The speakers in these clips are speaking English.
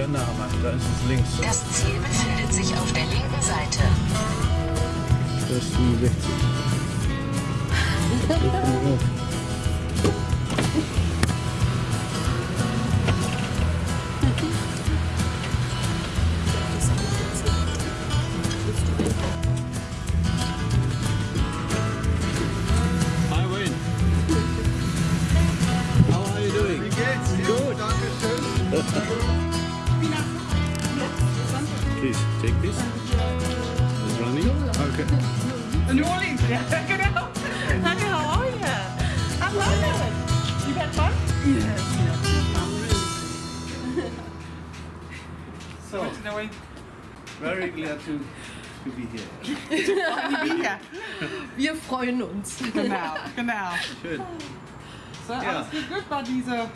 der Name. Da ist es links. Das Ziel befindet sich auf der linken Seite. Das ist 65. How are you Please take this. It's running. Okay. New Orleans, ja, genau. Hi, how are you? I love it. You had fun? Yes. So, Good to know very glad to, to be here. Ja, Wir freuen uns. genau, genau. Schön. So, Ja. alles geht gut bei diesem uh,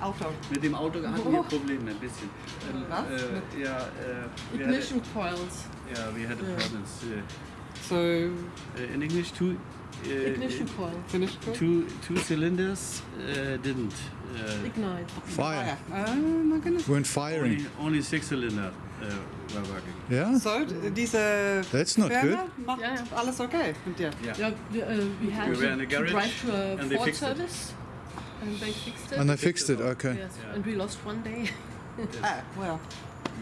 Auto. Mit dem Auto hatten wir Probleme ein bisschen. Ähm, Was? Äh, ja, äh, wir Ignition coils. Had, yeah, we had a problems. Uh, So, uh, in English, two. Uh, Ignition coil. finish good? Two two cylinders uh, didn't. Uh, Ignite. Fire. Oh my goodness. Weren't firing. only, only six cylinder uh, were working. Yeah? So, diese That's not Firma good. macht Ja, ja. alles okay mit dir? Yeah. Yeah, we, uh, we had We were to, to garage drive to a and they Ford fixed it. Service. And they fixed it. And they fixed it, okay. yes, and we lost one day. Ah, well.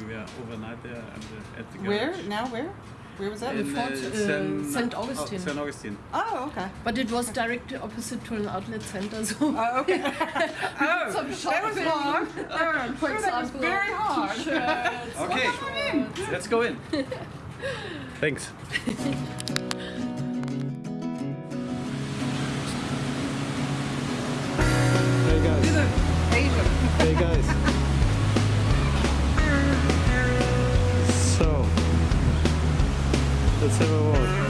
We were overnight there and, uh, at the Where? Now where? Where was that? In, Fort, uh, St. Augustine. Oh, St. Augustine. Oh, okay. But it was directly opposite to an outlet center, so Oh, okay. oh, some that was shopping. hard. Oh, for that was example, very hard. t-shirts. Okay, let's go in. Thanks. Have a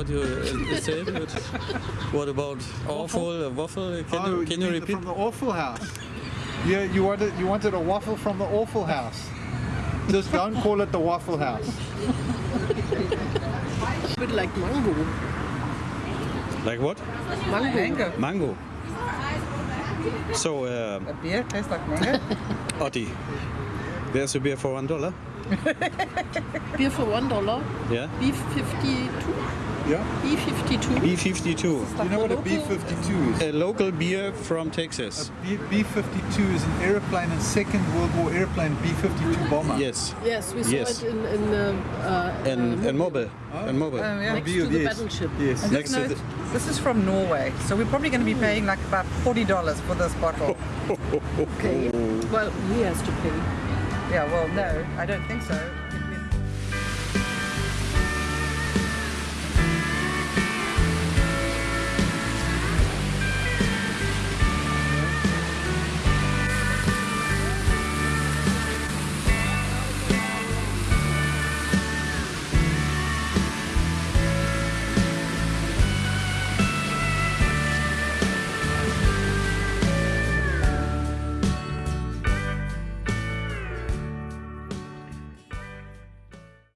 What you uh, said? what about awful uh, waffle? Can Oh, you can you mean repeat? From the Awful House. Yeah, you wanted you wanted a waffle from the Awful House. Just don't call it the Waffle House. Bit like mango. Like what? Mango. Mango. Mango. So, uh, A beer tastes like mango. Otti, there's a beer for one dollar. Beer for one dollar. Yeah. Beef 52. Yeah. B52. B52. Do You know what a B-52 is? A local beer from Texas. B- B-52 is an airplane, a Second World War airplane, B-52 bomber. Yes. Yes, we saw Yes. it in, in um, uh, And and mobile. And mobile. Oh, yeah. next to the yes. battleship. Yes. And Next this, to note, this is from Norway, so we're probably going to be paying like about forty dollars for this bottle. Okay. Well, he has to pay. yeah, well, no, I don't think so.